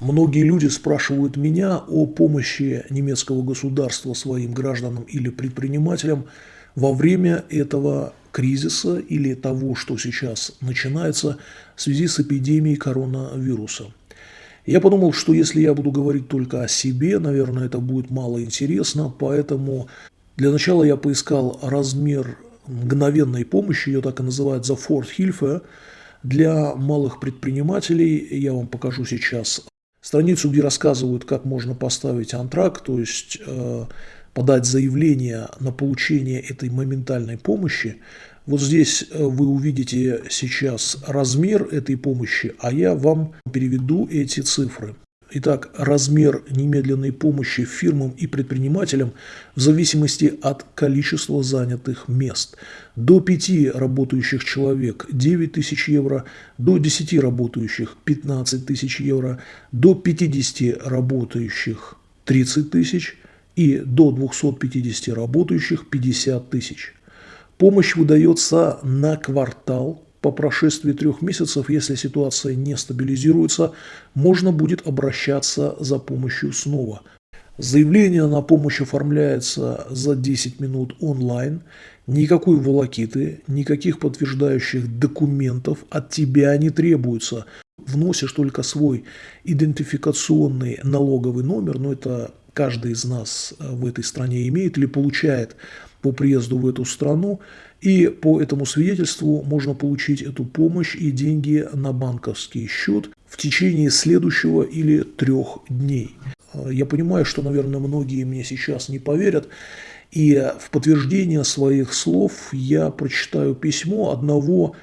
Многие люди спрашивают меня о помощи немецкого государства своим гражданам или предпринимателям во время этого кризиса или того, что сейчас начинается в связи с эпидемией коронавируса. Я подумал, что если я буду говорить только о себе, наверное, это будет мало интересно, поэтому для начала я поискал размер мгновенной помощи, ее так и называют за Ford Hilfe, для малых предпринимателей. Я вам покажу сейчас страницу, где рассказывают, как можно поставить антрак, то есть э, подать заявление на получение этой моментальной помощи. Вот здесь э, вы увидите сейчас размер этой помощи, а я вам переведу эти цифры. Итак, размер немедленной помощи фирмам и предпринимателям в зависимости от количества занятых мест. До 5 работающих человек – 9 тысяч евро, до 10 работающих – 15 тысяч евро, до 50 работающих – 30 тысяч и до 250 работающих – 50 тысяч. Помощь выдается на квартал по прошествии трех месяцев, если ситуация не стабилизируется, можно будет обращаться за помощью снова. Заявление на помощь оформляется за 10 минут онлайн. Никакой волокиты, никаких подтверждающих документов от тебя не требуется. Вносишь только свой идентификационный налоговый номер, но это каждый из нас в этой стране имеет или получает по приезду в эту страну. И по этому свидетельству можно получить эту помощь и деньги на банковский счет в течение следующего или трех дней. Я понимаю, что, наверное, многие мне сейчас не поверят. И в подтверждение своих слов я прочитаю письмо одного,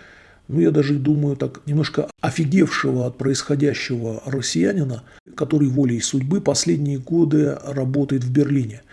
ну я даже думаю так, немножко офигевшего от происходящего россиянина, который волей судьбы последние годы работает в Берлине.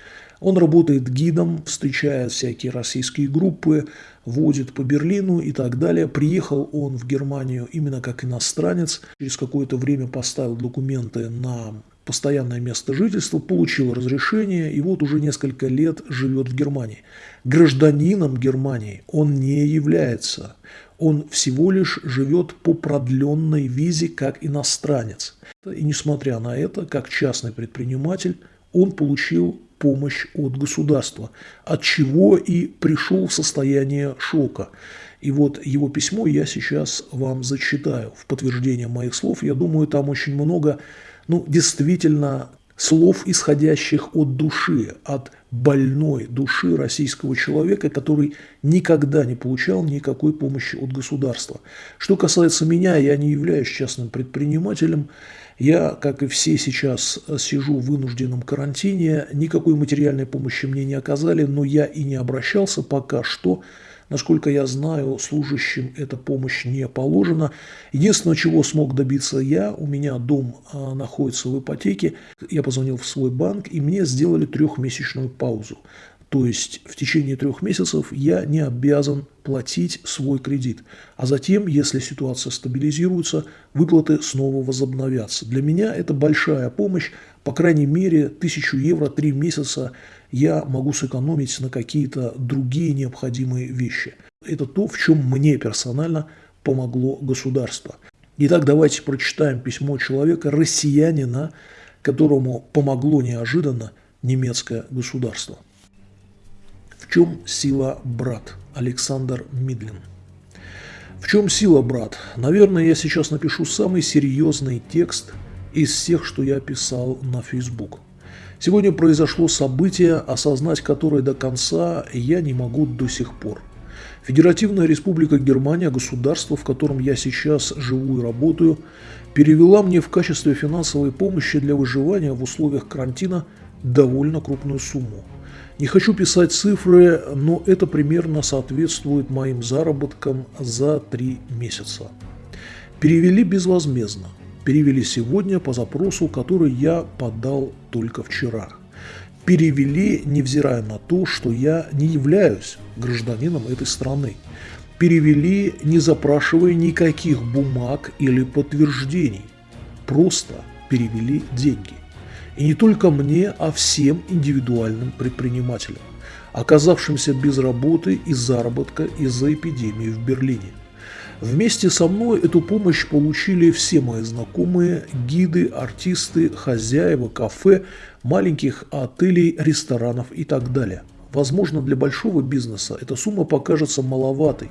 Он работает гидом, встречает всякие российские группы, водит по Берлину и так далее. Приехал он в Германию именно как иностранец. Через какое-то время поставил документы на постоянное место жительства, получил разрешение и вот уже несколько лет живет в Германии. Гражданином Германии он не является. Он всего лишь живет по продленной визе как иностранец. И несмотря на это, как частный предприниматель, он получил помощь от государства, от чего и пришел в состояние шока. И вот его письмо я сейчас вам зачитаю в подтверждение моих слов. Я думаю, там очень много, ну, действительно, слов, исходящих от души, от больной души российского человека, который никогда не получал никакой помощи от государства. Что касается меня, я не являюсь частным предпринимателем, я, как и все сейчас, сижу в вынужденном карантине, никакой материальной помощи мне не оказали, но я и не обращался пока что. Насколько я знаю, служащим эта помощь не положена. Единственное, чего смог добиться я, у меня дом а, находится в ипотеке, я позвонил в свой банк, и мне сделали трехмесячную паузу. То есть в течение трех месяцев я не обязан платить свой кредит. А затем, если ситуация стабилизируется, выплаты снова возобновятся. Для меня это большая помощь. По крайней мере, тысячу евро три месяца я могу сэкономить на какие-то другие необходимые вещи. Это то, в чем мне персонально помогло государство. Итак, давайте прочитаем письмо человека, россиянина, которому помогло неожиданно немецкое государство. В чем сила брат? Александр Мидлин. В чем сила, брат? Наверное, я сейчас напишу самый серьезный текст из всех, что я писал на Facebook. Сегодня произошло событие, осознать которое до конца я не могу до сих пор. Федеративная республика Германия, государство, в котором я сейчас живу и работаю, перевела мне в качестве финансовой помощи для выживания в условиях карантина довольно крупную сумму – не хочу писать цифры, но это примерно соответствует моим заработкам за три месяца. Перевели безвозмездно. Перевели сегодня по запросу, который я подал только вчера. Перевели, невзирая на то, что я не являюсь гражданином этой страны. Перевели, не запрашивая никаких бумаг или подтверждений. Просто перевели деньги. И не только мне, а всем индивидуальным предпринимателям, оказавшимся без работы и заработка из-за эпидемии в Берлине. Вместе со мной эту помощь получили все мои знакомые, гиды, артисты, хозяева, кафе, маленьких отелей, ресторанов и так далее. Возможно, для большого бизнеса эта сумма покажется маловатой,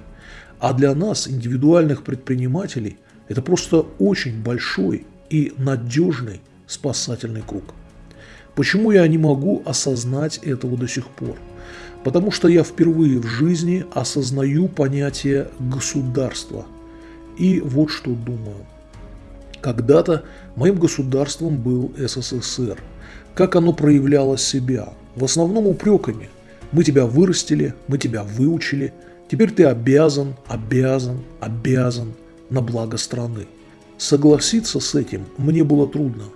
а для нас, индивидуальных предпринимателей, это просто очень большой и надежный спасательный круг. Почему я не могу осознать этого до сих пор? Потому что я впервые в жизни осознаю понятие государства. И вот что думаю. Когда-то моим государством был СССР. Как оно проявляло себя? В основном упреками. Мы тебя вырастили, мы тебя выучили, теперь ты обязан, обязан, обязан на благо страны. Согласиться с этим мне было трудно –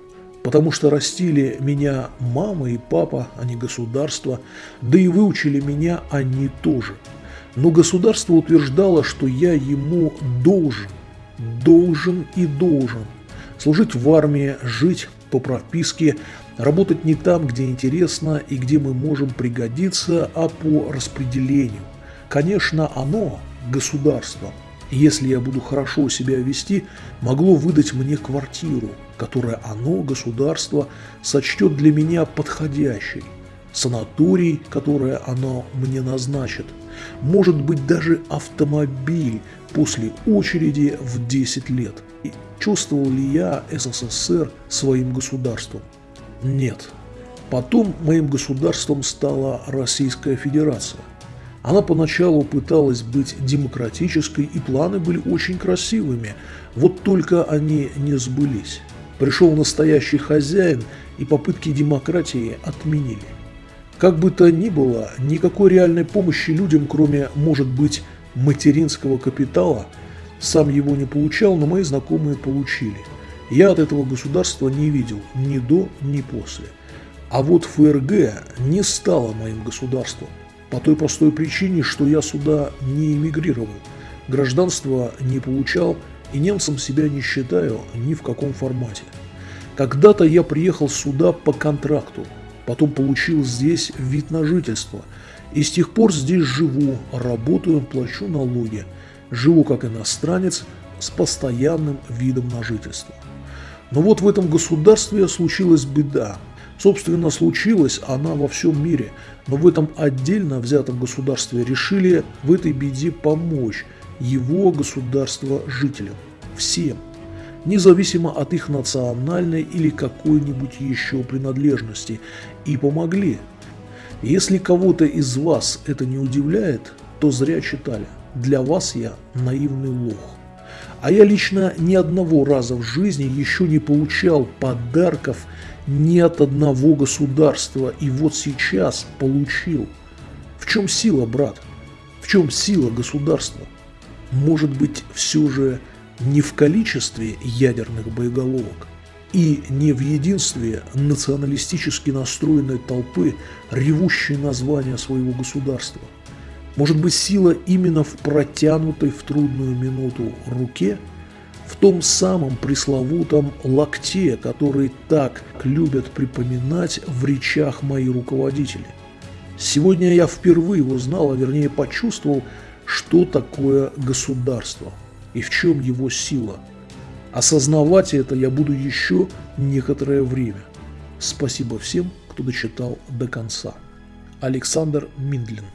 потому что растили меня мама и папа, а не государство, да и выучили меня они тоже. Но государство утверждало, что я ему должен, должен и должен. Служить в армии, жить по прописке, работать не там, где интересно и где мы можем пригодиться, а по распределению. Конечно, оно, государство, если я буду хорошо себя вести, могло выдать мне квартиру – которое оно, государство, сочтет для меня подходящей, санаторий, которое оно мне назначит, может быть даже автомобиль после очереди в 10 лет. И чувствовал ли я СССР своим государством? Нет. Потом моим государством стала Российская Федерация. Она поначалу пыталась быть демократической, и планы были очень красивыми, вот только они не сбылись. Пришел настоящий хозяин, и попытки демократии отменили. Как бы то ни было, никакой реальной помощи людям, кроме, может быть, материнского капитала, сам его не получал, но мои знакомые получили. Я от этого государства не видел ни до, ни после. А вот ФРГ не стало моим государством. По той простой причине, что я сюда не эмигрировал, гражданство не получал, и немцем себя не считаю ни в каком формате. Когда-то я приехал сюда по контракту, потом получил здесь вид на жительство, и с тех пор здесь живу, работаю, плачу налоги, живу как иностранец с постоянным видом на жительство. Но вот в этом государстве случилась беда. Собственно, случилась она во всем мире, но в этом отдельно взятом государстве решили в этой беде помочь его государства жителям. Всем. Независимо от их национальной или какой-нибудь еще принадлежности. И помогли. Если кого-то из вас это не удивляет, то зря читали. Для вас я наивный лох. А я лично ни одного раза в жизни еще не получал подарков ни от одного государства. И вот сейчас получил. В чем сила, брат? В чем сила государства? может быть все же не в количестве ядерных боеголовок и не в единстве националистически настроенной толпы, ревущей названия своего государства. Может быть сила именно в протянутой в трудную минуту руке, в том самом пресловутом локте, который так любят припоминать в речах мои руководители. Сегодня я впервые узнал, а вернее почувствовал, что такое государство и в чем его сила. Осознавать это я буду еще некоторое время. Спасибо всем, кто дочитал до конца. Александр Миндлин